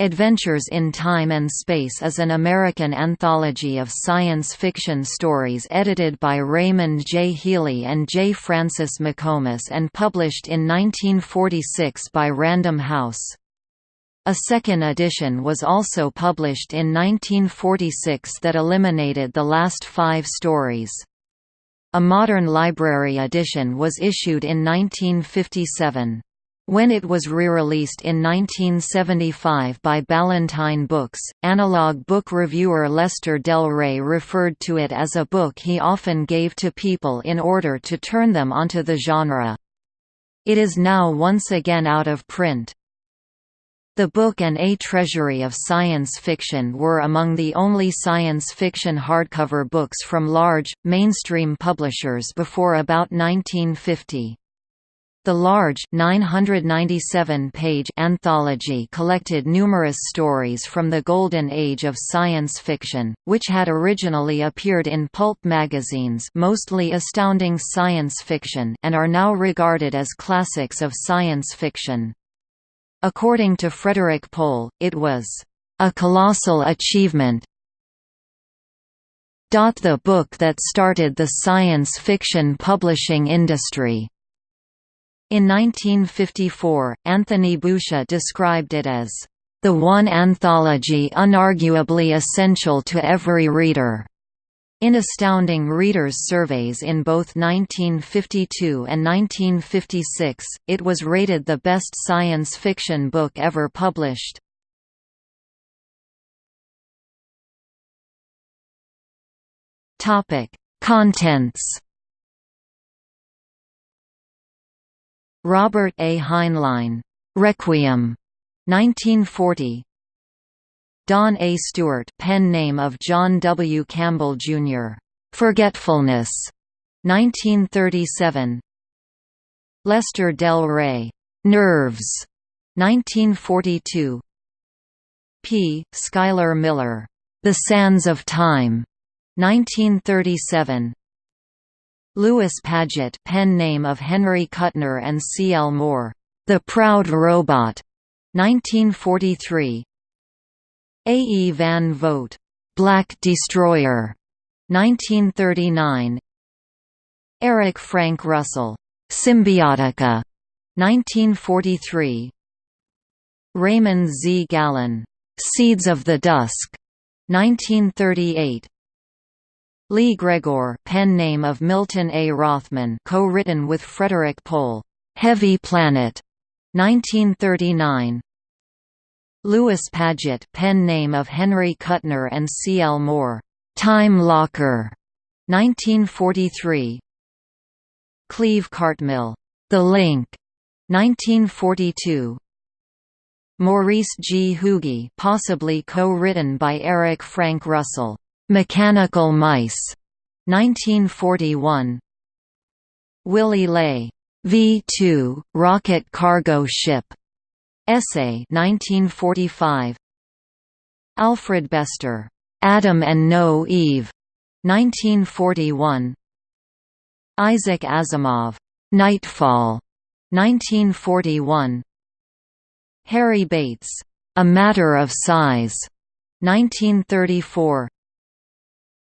Adventures in Time and Space is an American anthology of science fiction stories edited by Raymond J. Healy and J. Francis McComas and published in 1946 by Random House. A second edition was also published in 1946 that eliminated the last five stories. A modern library edition was issued in 1957. When it was re-released in 1975 by Ballantine Books, analog book reviewer Lester Del Rey referred to it as a book he often gave to people in order to turn them onto the genre. It is now once again out of print. The book and A Treasury of Science Fiction were among the only science fiction hardcover books from large, mainstream publishers before about 1950. The large 997-page anthology collected numerous stories from the golden age of science fiction, which had originally appeared in pulp magazines mostly astounding science fiction and are now regarded as classics of science fiction. According to Frederik Pohl, it was a colossal achievement the book that started the science fiction publishing industry. In 1954, Anthony Boucher described it as, "...the one anthology unarguably essential to every reader." In Astounding Readers surveys in both 1952 and 1956, it was rated the best science fiction book ever published. Contents Robert A. Heinlein, Requiem, 1940. Don A. Stewart, pen name of John W. Campbell Jr., Forgetfulness, 1937. Lester Del Rey, Nerves, 1942. P. Schuyler Miller, The Sands of Time, 1937. Lewis Padgett pen name of Henry Kuttner and C. L. Moore, The Proud Robot, 1943 A. E. Van Vogt, Black Destroyer, 1939 Eric Frank Russell, Symbiotica, 1943 Raymond Z. Gallun, Seeds of the Dusk, 1938 Lee Gregor pen name of Milton A. Rothman co-written with Frederik Pohl, "'Heavy Planet' 1939 Lewis Padgett pen name of Henry Kuttner and C. L. Moore, "'Time Locker' 1943 Cleve Cartmill, "'The Link' 1942 Maurice G. Hugi possibly co-written by Eric Frank Russell Mechanical Mice, 1941. Willy Ley, V2 Rocket Cargo Ship, Essay, 1945. Alfred Bester, Adam and No Eve, 1941. Isaac Asimov, Nightfall, 1941. Harry Bates, A Matter of Size, 1934.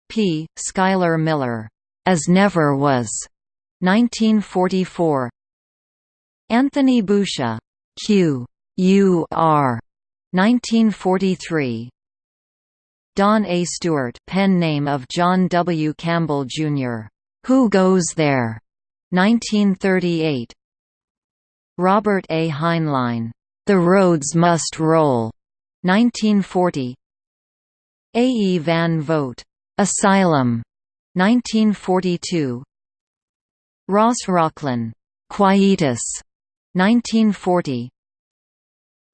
P. Schuyler Miller, As Never Was, 1944. Anthony Boucher, Q. U. R. 1943. Don A. Stewart pen name of John W. Campbell, Jr. Who Goes There? 1938. Robert A. Heinlein. The Roads Must Roll. 1940. A. E. Van Vogt. Asylum, 1942. Ross Rocklynne, Quietus, 1940.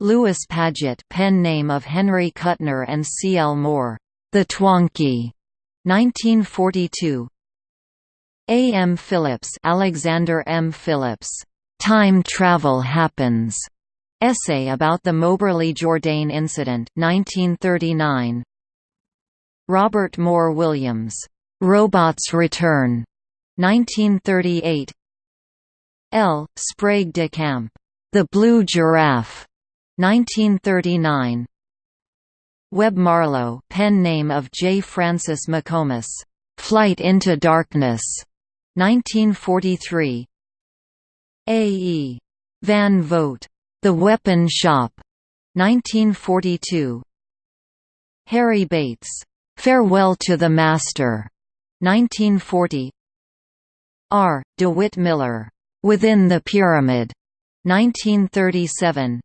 Lewis Padgett, pen name of Henry Kuttner and C. L. Moore, The Twonky, 1942. A. M. Phillips, Alexander M. Phillips, Time Travel Happens. Essay about the Moberly Jourdain Incident, 1939. Robert Moore Williams, "'Robots Return' 1938 L. Sprague de Camp, "'The Blue Giraffe' 1939 Webb Marlowe pen name of J. Francis McComas, "'Flight into Darkness", 1943 A. E. Van Vogt, The Weapon Shop, 1942 Harry Bates, Farewell to the Master, 1940 R. DeWitt Miller, Within the Pyramid, 1937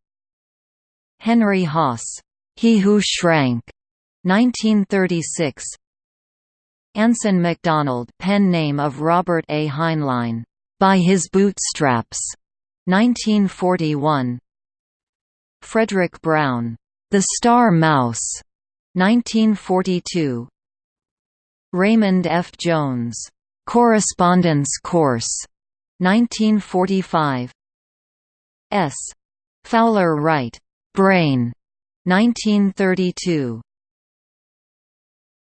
Henry Hasse, He Who Shrank, 1936 Anson MacDonald pen name of Robert A. Heinlein, By His Bootstraps, 1941 Fredric Brown, The Star Mouse, 1942 Raymond F. Jones, Correspondence Course, 1945 S. Fowler Wright, Brain, 1932